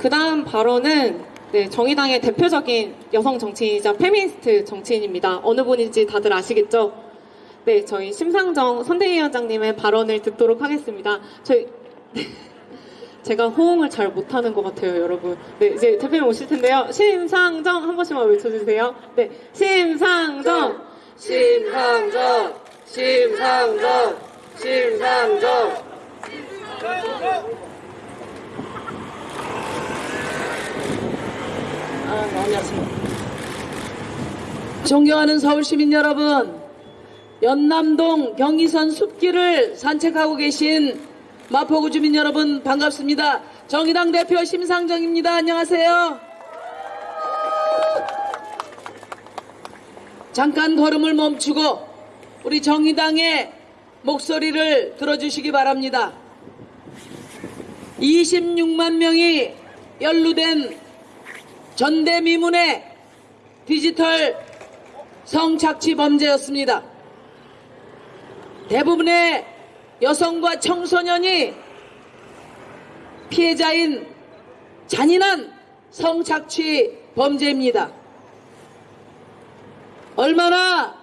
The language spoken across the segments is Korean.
그 다음 발언은 네, 정의당의 대표적인 여성 정치인이자 페미니스트 정치인입니다. 어느 분인지 다들 아시겠죠? 네, 저희 심상정 선대위원장님의 발언을 듣도록 하겠습니다. 저희 제가 호응을 잘 못하는 것 같아요, 여러분. 네, 이제 대표님 오실 텐데요. 심상정 한 번씩만 외쳐주세요. 네, 심상정. 심상정, 심상정, 심상정. 존경하는 서울 시민 여러분, 연남동 경의선 숲길을 산책하고 계신 마포구 주민 여러분 반갑습니다. 정의당 대표 심상정입니다. 안녕하세요. 잠깐 걸음을 멈추고 우리 정의당의 목소리를 들어주시기 바랍니다. 26만 명이 연루된 전대미문의 디지털 성착취 범죄였습니다. 대부분의 여성과 청소년이 피해자인 잔인한 성착취 범죄입니다. 얼마나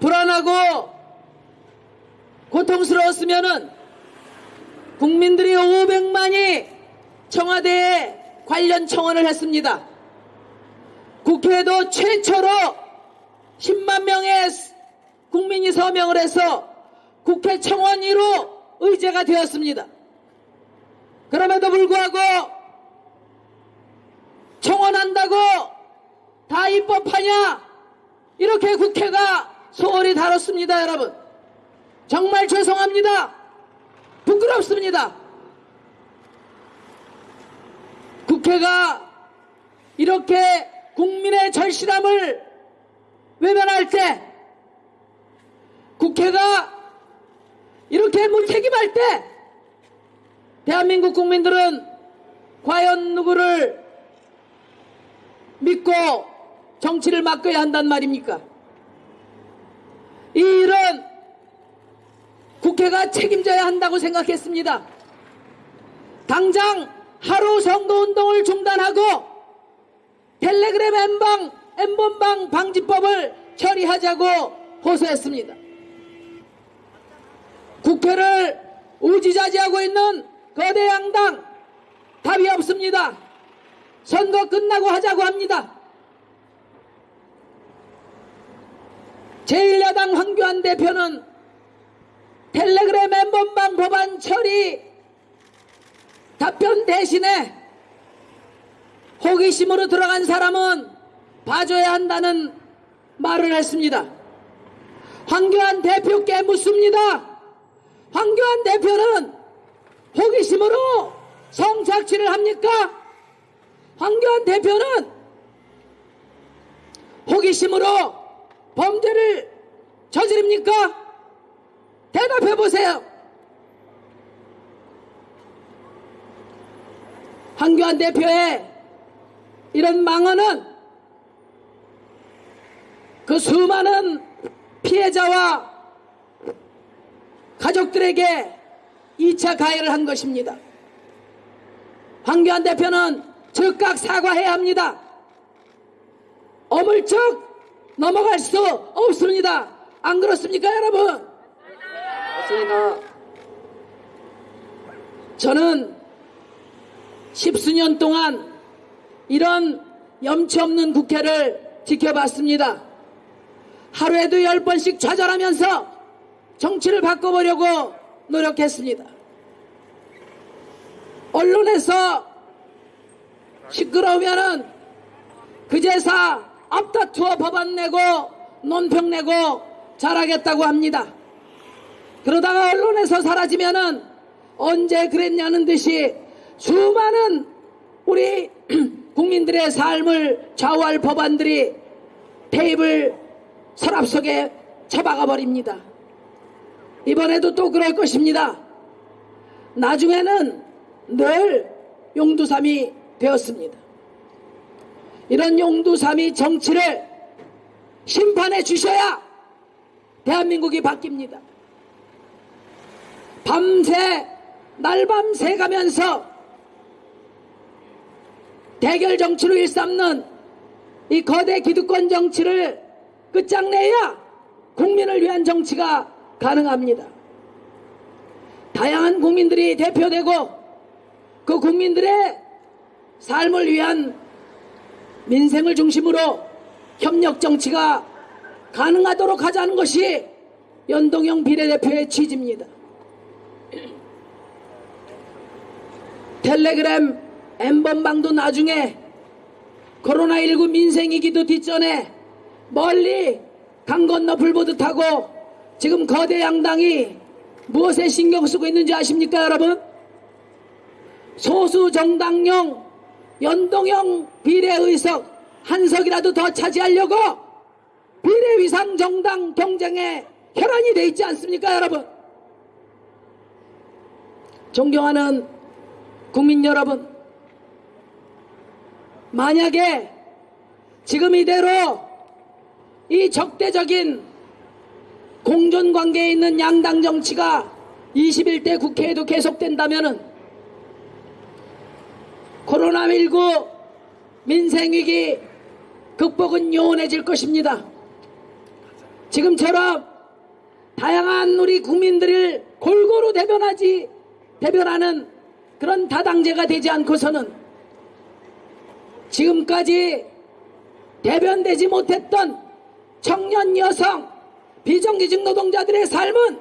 불안하고 고통스러웠으면은 국민들이 500만이 청와대에 관련 청원을 했습니다. 국회도 최초로 10만 명의 국민이 서명을 해서 국회 청원위로 의제가 되었습니다. 그럼에도 불구하고 청원한다고 다 입법하냐? 이렇게 국회가 소홀히 다뤘습니다, 여러분. 정말 죄송합니다. 부끄럽습니다. 국회가 이렇게 국민의 절실함을 외면할 때, 국회가 이렇게 무책임할 때, 대한민국 국민들은 과연 누구를 믿고 정치를 맡겨야 한단 말입니까? 이 일은 국회가 책임져야 한다고 생각했습니다. 당장 하루 선거운동을 중단하고 텔레그램 엠방, 엠번방 방지법을 처리하자고 호소했습니다. 국회를 우지자지하고 있는 거대 양당 답이 없습니다. 선거 끝나고 하자고 합니다. 제1야당 황교안 대표는 텔레그램 엠번방 법안 처리 답변 대신에 호기심으로 들어간 사람은 봐줘야 한다는 말을 했습니다. 황교안 대표께 묻습니다. 황교안 대표는 호기심으로 성착취를 합니까? 황교안 대표는 호기심으로 범죄를 저지릅니까? 대답해 보세요. 황교안 대표의 이런 망언은 그 수많은 피해자와 가족들에게 2차 가해를 한 것입니다. 황교안 대표는 즉각 사과해야 합니다. 어물쩍 넘어갈 수 없습니다. 안 그렇습니까, 여러분? 맞습니다. 저는 십수년 동안 이런 염치 없는 국회를 지켜봤습니다. 하루에도 열 번씩 좌절하면서 정치를 바꿔보려고 노력했습니다. 언론에서 시끄러우면은 그제사 앞다투어 법안 내고 논평 내고 잘하겠다고 합니다. 그러다가 언론에서 사라지면은 언제 그랬냐는 듯이 수많은 우리 국민들의 삶을 좌우할 법안들이 테이블 서랍 속에 처박아 버립니다. 이번에도 또 그럴 것입니다. 나중에는 늘 용두삼이 되었습니다. 이런 용두삼이 정치를 심판해 주셔야 대한민국이 바뀝니다. 밤새 날밤새 가면서 대결 정치로 일삼는 이 거대 기득권 정치를 끝장내야 국민을 위한 정치가 가능합니다. 다양한 국민들이 대표되고 그 국민들의 삶을 위한 민생을 중심으로 협력 정치가 가능하도록 하자는 것이 연동형 비례대표의 취지입니다. 텔레그램 엠번방도 나중에 코로나19 민생위기도 뒷전에 멀리 강 건너 불보듯 하고 지금 거대 양당이 무엇에 신경 쓰고 있는지 아십니까 여러분? 소수 정당용 연동형 비례의석 한 석이라도 더 차지하려고 비례위상 정당 경쟁에 혈안이 돼 있지 않습니까 여러분? 존경하는 국민 여러분 만약에 지금 이대로 이 적대적인 공존 관계에 있는 양당 정치가 21대 국회에도 계속된다면 코로나19 민생위기 극복은 요원해질 것입니다. 지금처럼 다양한 우리 국민들을 골고루 대변하지 대변하는 그런 다당제가 되지 않고서는 지금까지 대변되지 못했던 청년 여성 비정규직 노동자들의 삶은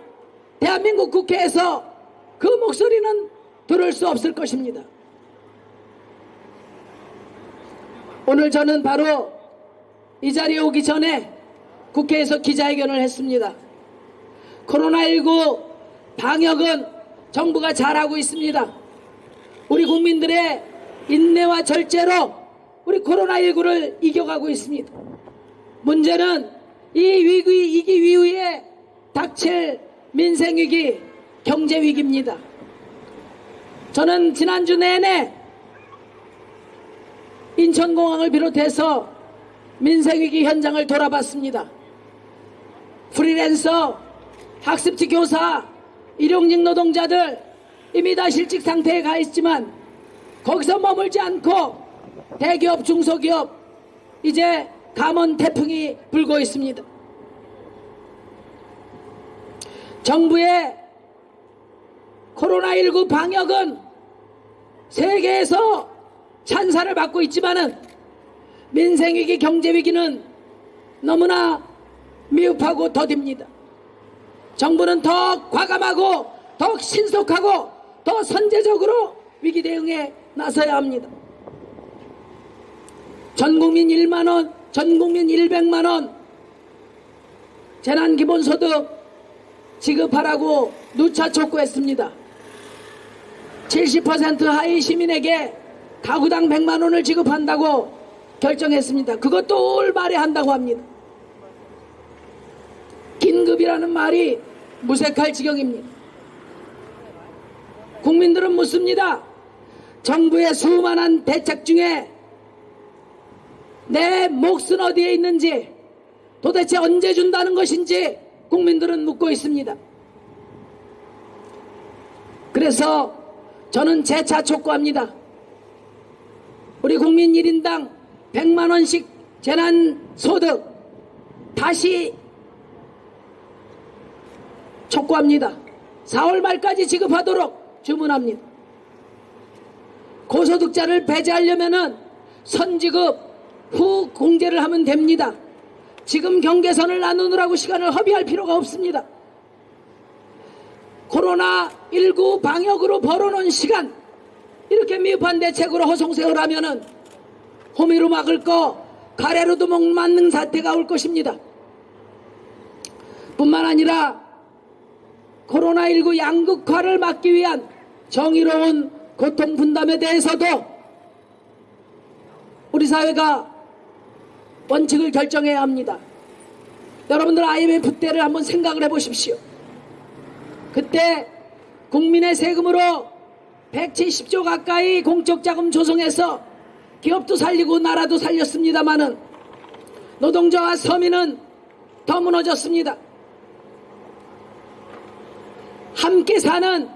대한민국 국회에서 그 목소리는 들을 수 없을 것입니다. 오늘 저는 바로 이 자리에 오기 전에 국회에서 기자회견을 했습니다. 코로나19 방역은 정부가 잘하고 있습니다. 우리 국민들의 인내와 절제로 우리 코로나19를 이겨가고 있습니다. 문제는 이 위기, 이기 위후에 닥칠 민생위기, 경제위기입니다. 저는 지난주 내내 인천공항을 비롯해서 민생위기 현장을 돌아봤습니다. 프리랜서, 학습지 교사, 일용직 노동자들 이미 다 실직 상태에 가 있지만 거기서 머물지 않고 대기업, 중소기업 이제 감원 태풍이 불고 있습니다. 정부의 코로나19 방역은 세계에서 찬사를 받고 있지만은 민생위기, 경제위기는 너무나 미흡하고 더딥니다. 정부는 더 과감하고 더 신속하고 더 선제적으로 위기 대응에 나서야 합니다. 전 국민 1만 원, 전 국민 100만 원 재난 기본소득 지급하라고 누차 촉구했습니다. 70% 하위 시민에게 가구당 100만 원을 지급한다고 결정했습니다. 그것도 올말에 한다고 합니다. 긴급이라는 말이 무색할 지경입니다. 국민들은 묻습니다. 정부의 수많은 대책 중에 내 몫은 어디에 있는지 도대체 언제 준다는 것인지 국민들은 묻고 있습니다. 그래서 저는 재차 촉구합니다. 우리 국민 1인당 100만원씩 재난소득 다시 촉구합니다. 4월 말까지 지급하도록 주문합니다. 고소득자를 배제하려면 선지급 후 공제를 하면 됩니다. 지금 경계선을 나누느라고 시간을 허비할 필요가 없습니다. 코로나19 방역으로 벌어놓은 시간 이렇게 미흡한 대책으로 허송세월 하면은 호미로 막을 거 가래로도 못 맞는 사태가 올 것입니다. 뿐만 아니라 코로나19 양극화를 막기 위한 정의로운 고통 분담에 대해서도 우리 사회가 원칙을 결정해야 합니다. 여러분들 IMF 때를 한번 생각을 해보십시오. 그때 국민의 세금으로 170조 가까이 공적 자금 조성해서 기업도 살리고 나라도 살렸습니다마는 노동자와 서민은 더 무너졌습니다. 함께 사는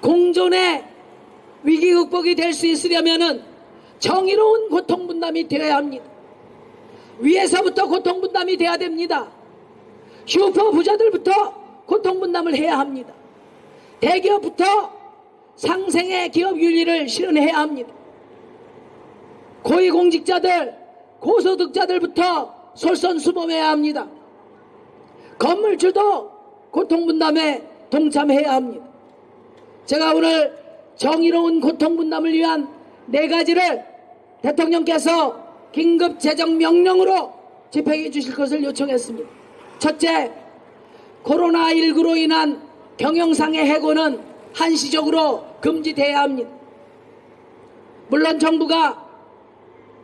공존의 위기 극복이 될 수 있으려면은 정의로운 고통 분담이 되어야 합니다. 위에서부터 고통 분담이 돼야 됩니다. 슈퍼 부자들부터 고통 분담을 해야 합니다. 대기업부터 상생의 기업 윤리를 실현해야 합니다. 고위공직자들, 고소득자들부터 솔선수범해야 합니다. 건물주도 고통분담에 동참해야 합니다. 제가 오늘 정의로운 고통분담을 위한 네 가지를 대통령께서 긴급 재정 명령으로 집행해 주실 것을 요청했습니다. 첫째, 코로나19로 인한 경영상의 해고는 한시적으로 금지돼야 합니다. 물론 정부가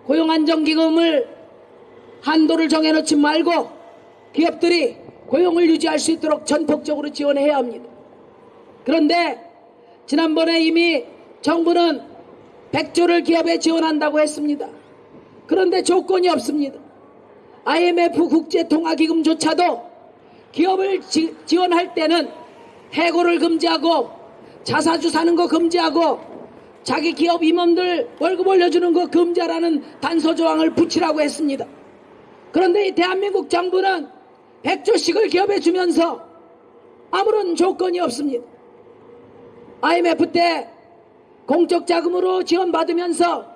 고용안정기금을 한도를 정해놓지 말고 기업들이 고용을 유지할 수 있도록 전폭적으로 지원해야 합니다. 그런데 지난번에 이미 정부는 100조를 기업에 지원한다고 했습니다. 그런데 조건이 없습니다. IMF 국제통화기금조차도 기업을 지, 지원할 때는 해고를 금지하고 자사주 사는 거 금지하고 자기 기업 임원들 월급 올려주는 거 금지하라는 단서 조항을 붙이라고 했습니다. 그런데 이 대한민국 정부는 100조씩을 기업에 주면서 아무런 조건이 없습니다. IMF 때 공적 자금으로 지원받으면서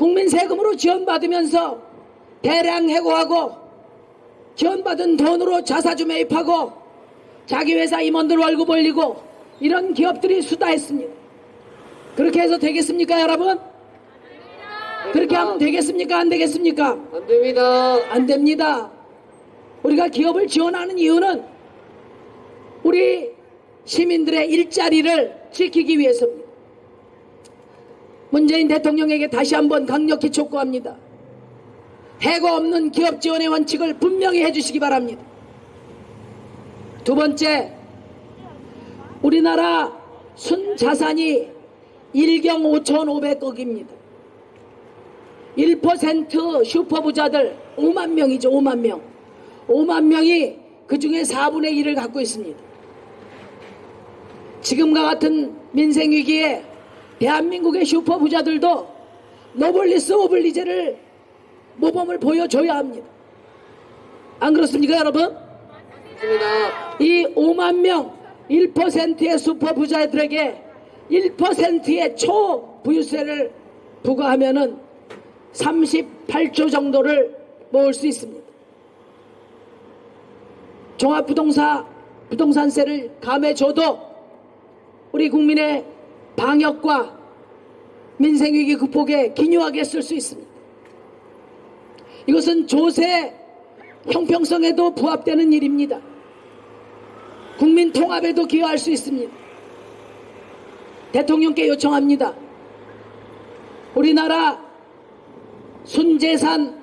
국민 세금으로 지원받으면서 대량 해고하고 지원받은 돈으로 자사주 매입하고 자기 회사 임원들 월급 올리고 이런 기업들이 수다했습니다. 그렇게 해서 되겠습니까 여러분? 그렇게 하면 되겠습니까 안 되겠습니까? 안 됩니다. 안 됩니다. 우리가 기업을 지원하는 이유는 우리 시민들의 일자리를 지키기 위해서입니다. 문재인 대통령에게 다시 한번 강력히 촉구합니다. 해고 없는 기업 지원의 원칙을 분명히 해주시기 바랍니다. 두 번째, 우리나라 순자산이 1경 5,500억입니다. 1% 슈퍼부자들 5만 명이죠, 5만 명. 5만 명이 그 중에 4분의 1을 갖고 있습니다. 지금과 같은 민생위기에 대한민국의 슈퍼부자들도 노블리스 오블리제를 모범을 보여줘야 합니다. 안 그렇습니까, 여러분? 맞습니다. 이 5만 명 1%의 슈퍼부자들에게 1%의 초부유세를 부과하면 은 38조 정도를 모을 수 있습니다. 종합부동산 부동산세를 감해줘도 우리 국민의 방역과 민생위기 극복에 기묘하게 쓸 수 있습니다. 이것은 조세 형평성에도 부합되는 일입니다. 국민 통합에도 기여할 수 있습니다. 대통령께 요청합니다. 우리나라 순재산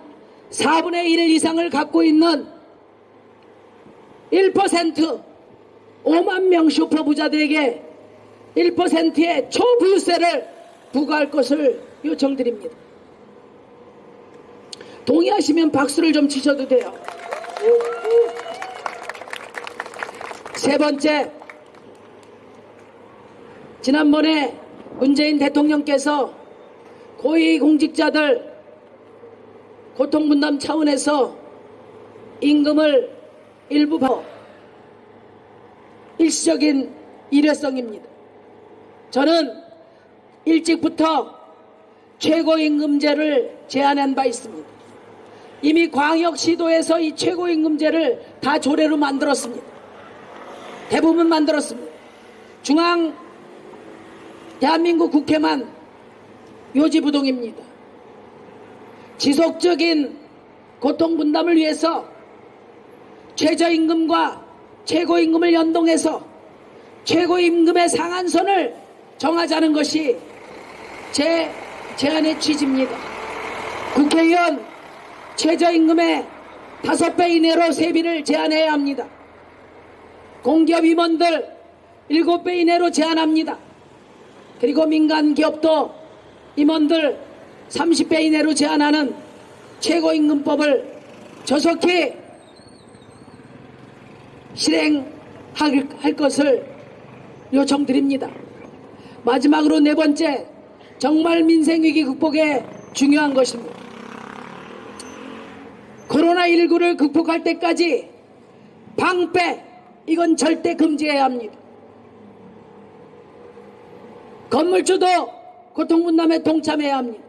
4분의 1 이상을 갖고 있는 1% 5만 명 슈퍼부자들에게 1%의 초부유세를 부과할 것을 요청드립니다. 동의하시면 박수를 좀 치셔도 돼요. 세 번째, 지난번에 문재인 대통령께서 고위공직자들 고통분담 차원에서 임금을 일부 바 일시적인 일회성입니다. 저는 일찍부터 최고임금제를 제안한 바 있습니다. 이미 광역시도에서 이 최고임금제를 다 조례로 만들었습니다. 대부분 만들었습니다. 중앙 대한민국 국회만 요지부동입니다. 지속적인 고통분담을 위해서 최저임금과 최고임금을 연동해서 최고임금의 상한선을 정하자는 것이 제 제안의 취지입니다. 국회의원 최저임금의 5배 이내로 세비를 제한해야 합니다. 공기업 임원들 7배 이내로 제한합니다. 그리고 민간 기업도 임원들 30배 이내로 제한하는 최고임금법을 조속히 실행할 것을 요청드립니다. 마지막으로 네 번째, 정말 민생위기 극복에 중요한 것입니다. 코로나19를 극복할 때까지 방패, 이건 절대 금지해야 합니다. 건물주도 고통분담에 동참해야 합니다.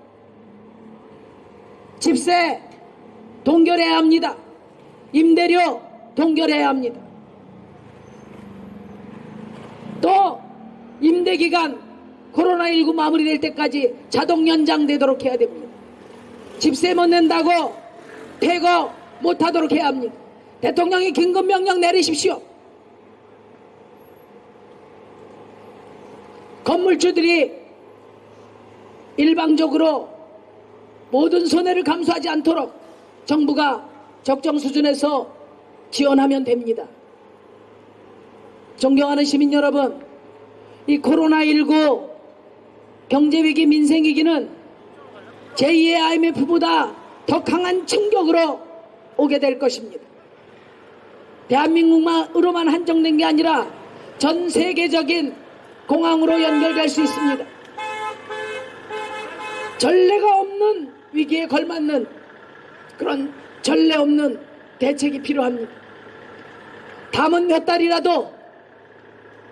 집세 동결해야 합니다. 임대료 동결해야 합니다. 또 임대기간 코로나19 마무리될 때까지 자동 연장되도록 해야 됩니다. 집세 못 낸다고 퇴거 못하도록 해야 합니다. 대통령이 긴급명령 내리십시오. 건물주들이 일방적으로 모든 손해를 감수하지 않도록 정부가 적정 수준에서 지원하면 됩니다. 존경하는 시민 여러분, 이 코로나19 경제위기, 민생위기는 제2의 IMF보다 더 강한 충격으로 오게 될 것입니다. 대한민국만으로만 한정된 게 아니라 전 세계적인 공항으로 연결될 수 있습니다. 전례가 없는 위기에 걸맞는 그런 전례 없는 대책이 필요합니다. 담은 몇 달이라도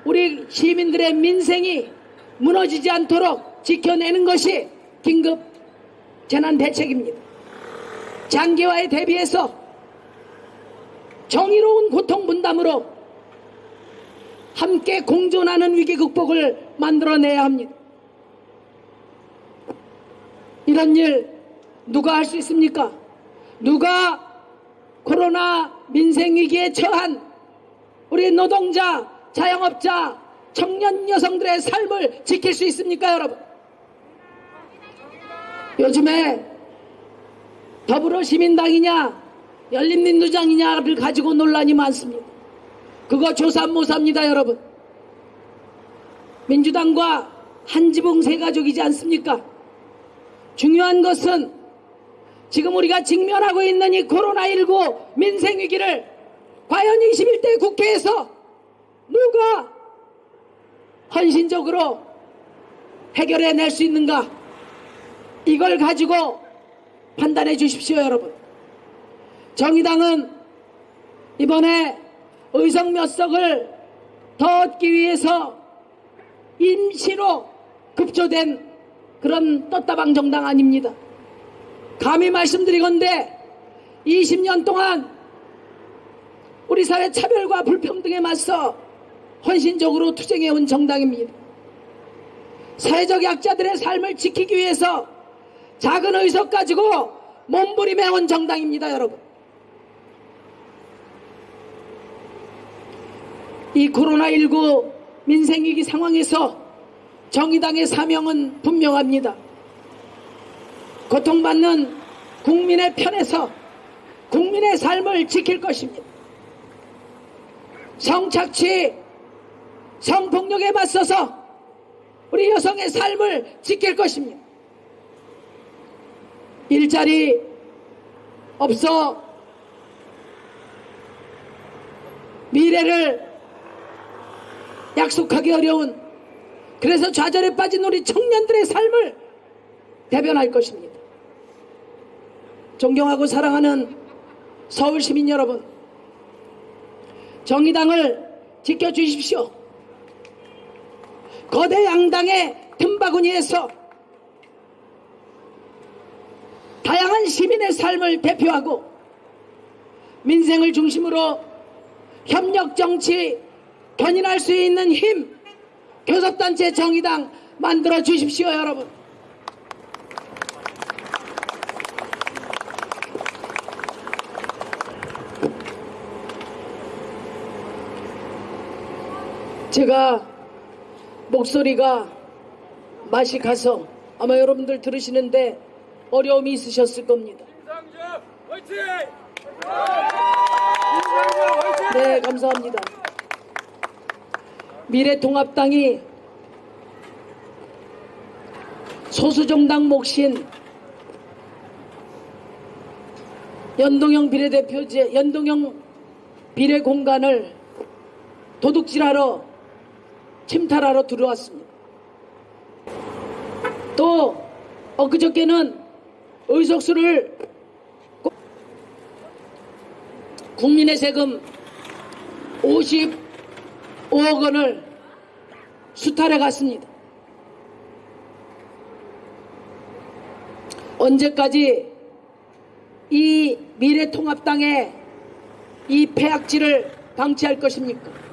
우리 시민들의 민생이 무너지지 않도록 지켜내는 것이 긴급 재난 대책입니다. 장기화에 대비해서 정의로운 고통 분담으로 함께 공존하는 위기 극복을 만들어내야 합니다. 이런 일 누가 할 수 있습니까? 누가 코로나 민생 위기에 처한 우리 노동자, 자영업자, 청년 여성들의 삶을 지킬 수 있습니까, 여러분? 요즘에 더불어 시민당이냐, 열린민주당이냐를 가지고 논란이 많습니다. 그거 조사 못합니다, 여러분. 민주당과 한 지붕 세 가족이지 않습니까? 중요한 것은 지금 우리가 직면하고 있는 이 코로나19 민생위기를 과연 21대 국회에서 누가 헌신적으로 해결해 낼 수 있는가? 이걸 가지고 판단해 주십시오, 여러분. 정의당은 이번에 의석 몇 석을 더 얻기 위해서 임시로 급조된 그런 떴다방 정당 아닙니다. 감히 말씀드리건대 20년 동안 우리 사회 차별과 불평등에 맞서 헌신적으로 투쟁해온 정당입니다. 사회적 약자들의 삶을 지키기 위해서 작은 의석 가지고 몸부림해온 정당입니다, 여러분. 이 코로나19 민생위기 상황에서 정의당의 사명은 분명합니다. 고통받는 국민의 편에서 국민의 삶을 지킬 것입니다. 성착취, 성폭력에 맞서서 우리 여성의 삶을 지킬 것입니다. 일자리 없어 미래를 약속하기 어려운 그래서 좌절에 빠진 우리 청년들의 삶을 대변할 것입니다. 존경하고 사랑하는 서울 시민 여러분, 정의당을 지켜주십시오. 거대 양당의 틈바구니에서 다양한 시민의 삶을 대표하고 민생을 중심으로 협력 정치 견인할 수 있는 힘 교섭단체 정의당 만들어 주십시오 여러분. 제가 목소리가 맛이 가서 아마 여러분들 들으시는데 어려움이 있으셨을 겁니다! 네, 감사합니다. 미래통합당이 소수정당 몫인 연동형 비례대표제, 연동형 비례공간을 도둑질하러 침탈하러 들어왔습니다. 또 엊그저께는 의석수를 꼭- 국민의 세금 55억 원을 수탈해 갔습니다. 언제까지 이 미래통합당의 이 폐악질을 방치할 것입니까?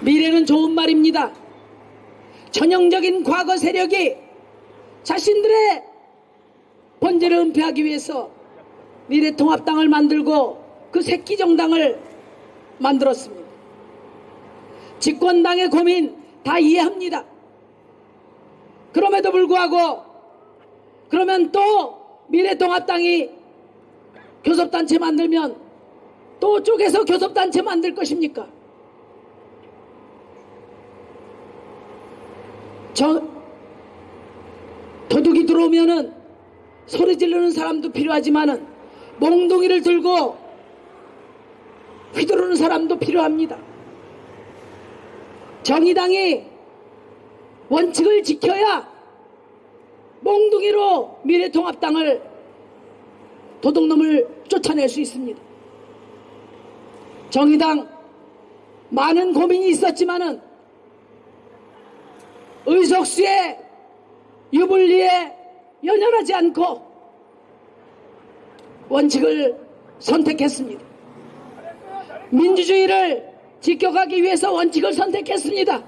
미래는 좋은 말입니다. 전형적인 과거 세력이 자신들의 본질을 은폐하기 위해서 미래통합당을 만들고 그 새끼 정당을 만들었습니다. 집권당의 고민 다 이해합니다. 그럼에도 불구하고 그러면 또 미래통합당이 교섭단체 만들면 또 쪼개서 교섭단체 만들 것입니까? 저 도둑이 들어오면은 소리 지르는 사람도 필요하지만은 몽둥이를 들고 휘두르는 사람도 필요합니다. 정의당이 원칙을 지켜야 몽둥이로 미래통합당을 도둑놈을 쫓아낼 수 있습니다. 정의당 많은 고민이 있었지만은 의석수의 유불리에 연연하지 않고 원칙을 선택했습니다. 민주주의를 지켜가기 위해서 원칙을 선택했습니다.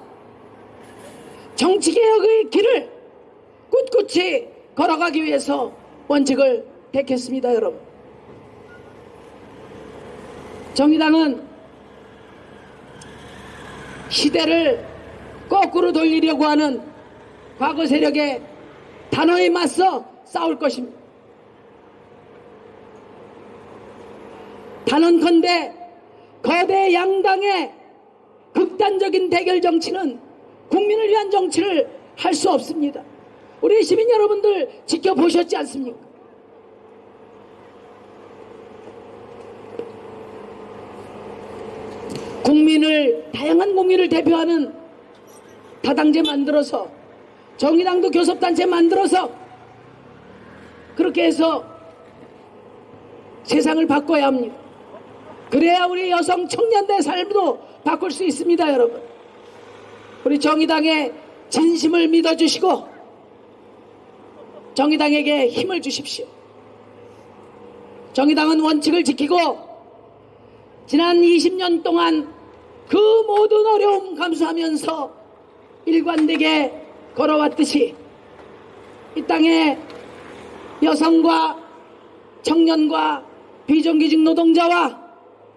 정치개혁의 길을 꿋꿋이 걸어가기 위해서 원칙을 택했습니다, 여러분. 정의당은 시대를 거꾸로 돌리려고 하는 과거 세력의 단호히 맞서 싸울 것입니다. 단언컨대 거대 양당의 극단적인 대결 정치는 국민을 위한 정치를 할 수 없습니다. 우리 시민 여러분들 지켜보셨지 않습니까? 국민을 다양한 국민을 대표하는 다당제 만들어서 정의당도 교섭단체 만들어서 그렇게 해서 세상을 바꿔야 합니다. 그래야 우리 여성 청년대 삶도 바꿀 수 있습니다, 여러분. 우리 정의당의 진심을 믿어주시고 정의당에게 힘을 주십시오. 정의당은 원칙을 지키고 지난 20년 동안 그 모든 어려움 감수하면서 일관되게 걸어왔듯이 이 땅에 여성과 청년과 비정규직 노동자와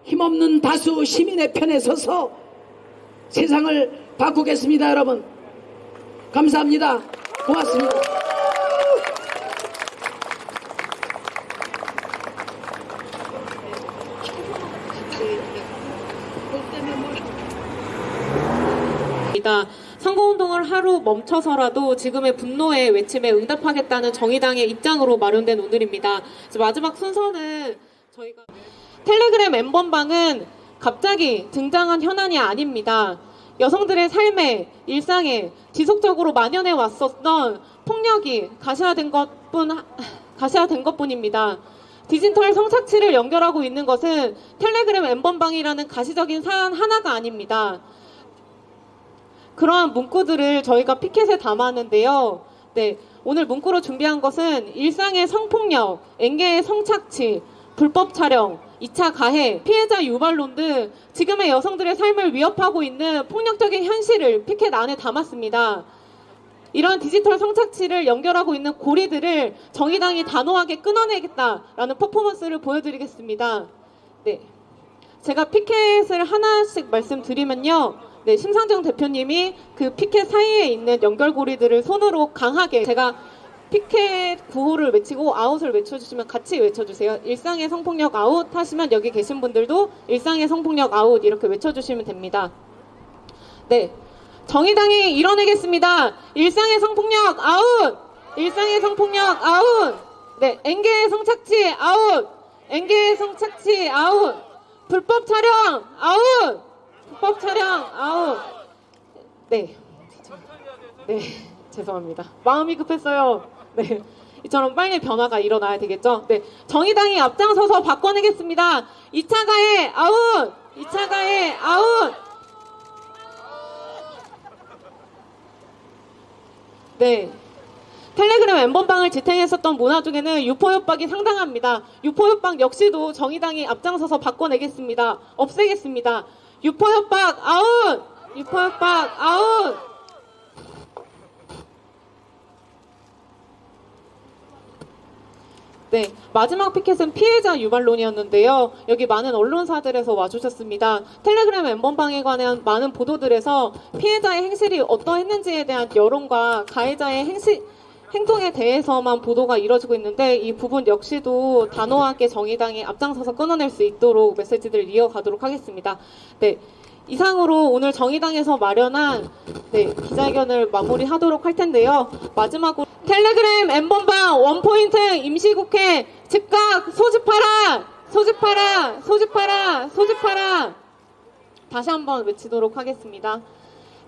힘없는 다수 시민의 편에 서서 세상을 바꾸겠습니다, 여러분. 감사합니다. 고맙습니다. 선거운동을 하루 멈춰서라도 지금의 분노의 외침에 응답하겠다는 정의당의 입장으로 마련된 오늘입니다. 마지막 순서는 저희가 텔레그램 엠번방은 갑자기 등장한 현안이 아닙니다. 여성들의 삶에 일상에 지속적으로 만연해 왔었던 폭력이 가시화된 것뿐 가시화된 것뿐입니다. 디지털 성착취를 연결하고 있는 것은 텔레그램 엠번방이라는 가시적인 사안 하나가 아닙니다. 그러한 문구들을 저희가 피켓에 담았는데요. 네, 오늘 문구로 준비한 것은 일상의 성폭력, 앵계의 성착취, 불법 촬영, 2차 가해, 피해자 유발론 등 지금의 여성들의 삶을 위협하고 있는 폭력적인 현실을 피켓 안에 담았습니다. 이런 디지털 성착취를 연결하고 있는 고리들을 정의당이 단호하게 끊어내겠다라는 퍼포먼스를 보여드리겠습니다. 네. 제가 피켓을 하나씩 말씀드리면요. 네, 심상정 대표님이 그 피켓 사이에 있는 연결고리들을 손으로 강하게 제가 피켓 구호를 외치고 아웃을 외쳐주시면 같이 외쳐주세요. 일상의 성폭력 아웃 하시면 여기 계신 분들도 일상의 성폭력 아웃 이렇게 외쳐주시면 됩니다. 네. 정의당이 이뤄내겠습니다. 일상의 성폭력 아웃! 일상의 성폭력 아웃! 네. 앵계의 성착취 아웃! 앵계의 성착취 아웃! 불법 촬영 아웃! 불법 촬영 아웃! 네. 네. 죄송합니다. 마음이 급했어요. 네. 이처럼 빨리 변화가 일어나야 되겠죠? 네. 정의당이 앞장서서 바꿔내겠습니다. 2차 가해 아웃! 2차 가해 아웃! 네. 텔레그램 N번방을 지탱했었던 문화 중에는 유포협박이 상당합니다. 유포협박 역시도 정의당이 앞장서서 바꿔내겠습니다. 없애겠습니다. 유포협박 아웃! 유포협박 아웃! 네, 마지막 피켓은 피해자 유발론이었는데요. 여기 많은 언론사들에서 와주셨습니다. 텔레그램 N번방에 관한 많은 보도들에서 피해자의 행실이 어떠했는지에 대한 여론과 가해자의 행실, 행동에 대해서만 보도가 이뤄지고 있는데 이 부분 역시도 단호하게 정의당이 앞장서서 끊어낼 수 있도록 메시지들을 이어가도록 하겠습니다. 네. 이상으로 오늘 정의당에서 마련한 네, 기자회견을 마무리하도록 할 텐데요. 마지막으로 텔레그램 엠번방 원포인트 임시국회 즉각 소집하라! 소집하라! 소집하라! 소집하라! 다시 한번 외치도록 하겠습니다.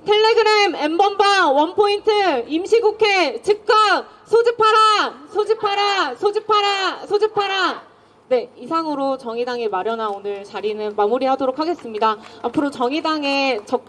텔레그램 엠번방 원포인트 임시국회 즉각 소집하라! 소집하라! 소집하라! 소집하라! 네, 이상으로 정의당이 마련한 오늘 자리는 마무리하도록 하겠습니다. 앞으로 정의당의 적,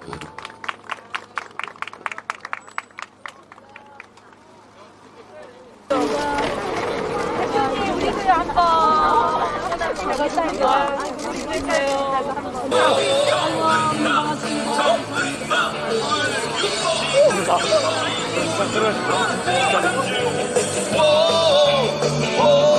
오!